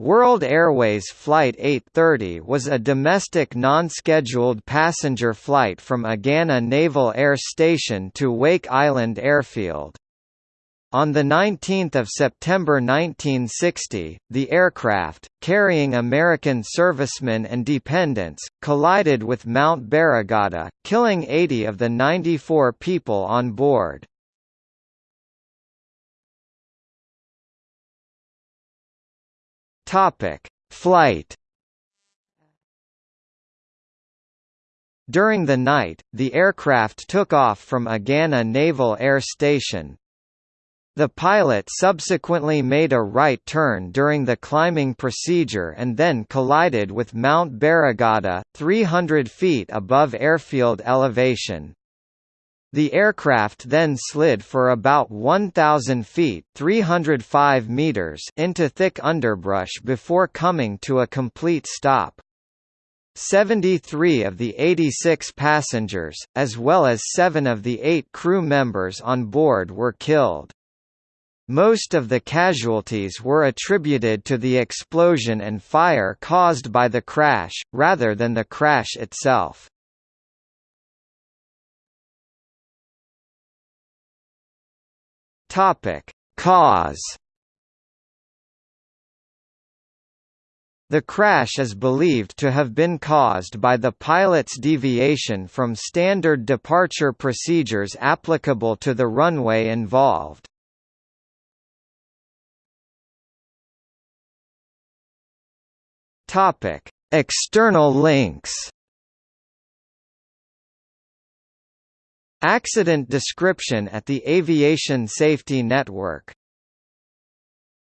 World Airways Flight 830 was a domestic non-scheduled passenger flight from Agana Naval Air Station to Wake Island Airfield. On 19 September 1960, the aircraft, carrying American servicemen and dependents, collided with Mount Barrigada, killing 80 of the 94 people on board. Topic: Flight. During the night, the aircraft took off from Agana Naval Air Station. The pilot subsequently made a right turn during the climbing procedure and then collided with Mount Barrigada, 300 feet above airfield elevation. The aircraft then slid for about 1,000 feet 305 meters into thick underbrush before coming to a complete stop. 73 of the 86 passengers, as well as seven of the eight crew members on board were killed. Most of the casualties were attributed to the explosion and fire caused by the crash, rather than the crash itself. Topic: Cause. The crash is believed to have been caused by the pilot's deviation from standard departure procedures applicable to the runway involved. External links. Accident description at the Aviation Safety Network